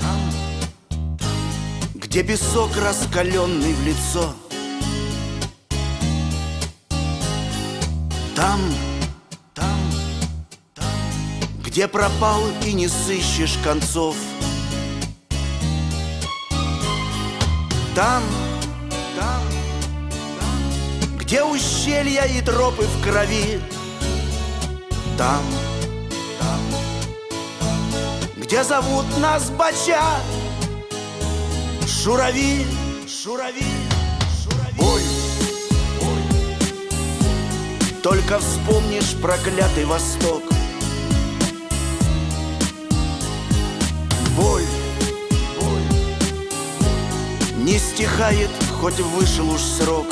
Там, там, где песок раскаленный в лицо. Там, там, там, где пропал и не сыщешь концов. Там, там, там, где ущелья и тропы в крови. Там, там где зовут нас бача? Шурави, шурави, шурави. Боль, боль Только вспомнишь проклятый Восток. Боль, боль Не стихает, хоть вышел уж срок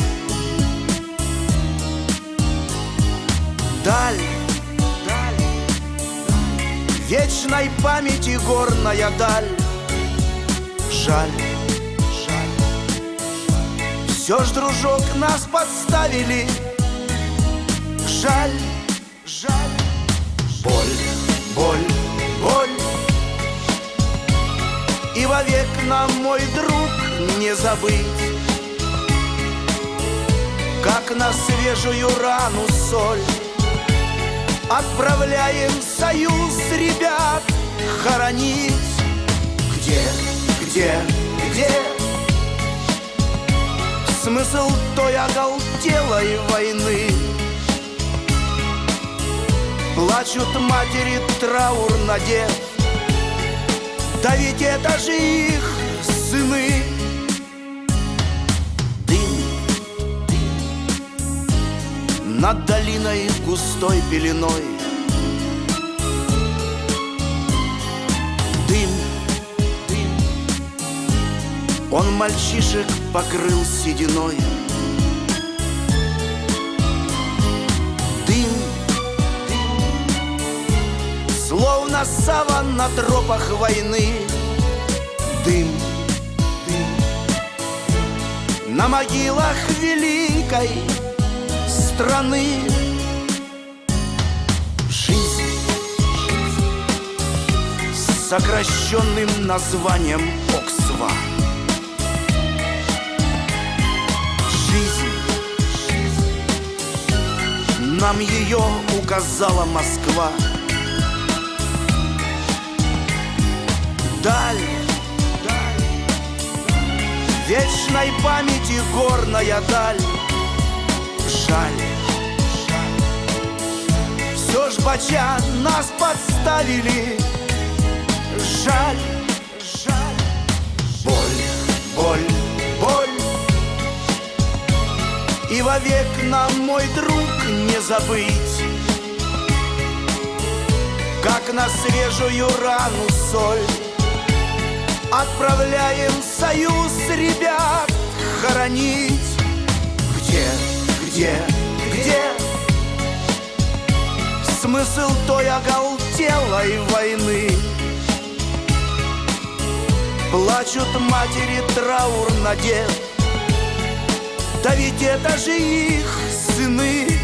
Вечной памяти горная даль. Жаль все ж, дружок, нас подставили. Жаль, жаль. Боль, боль, боль. И вовек нам, мой друг, не забыть Как на свежую рану соль Отправляем союз ребят хоронить. Где, где, где? Смысл той оголтелой войны? Плачут матери траур надев Да ведь это же их сыны Над долиной густой пеленой. Дым, дым. Он мальчишек покрыл сединой. Дым, дым. Словно саван на тропах войны. Дым, дым. На могилах великой страны. Жизнь С сокращенным названием Оксва. Нам ее указала Москва. Даль. Вечной памяти горная даль Жаль Все ж бача нас подставили. Жаль, жаль. Боль, боль, боль. И вовек нам, мой друг, не забыть Как на свежую рану соль. Отправляем союз ребят хоронить где, где? Смысл той оголтелой войны? Плачут матери траур надев Да ведь это же их сыны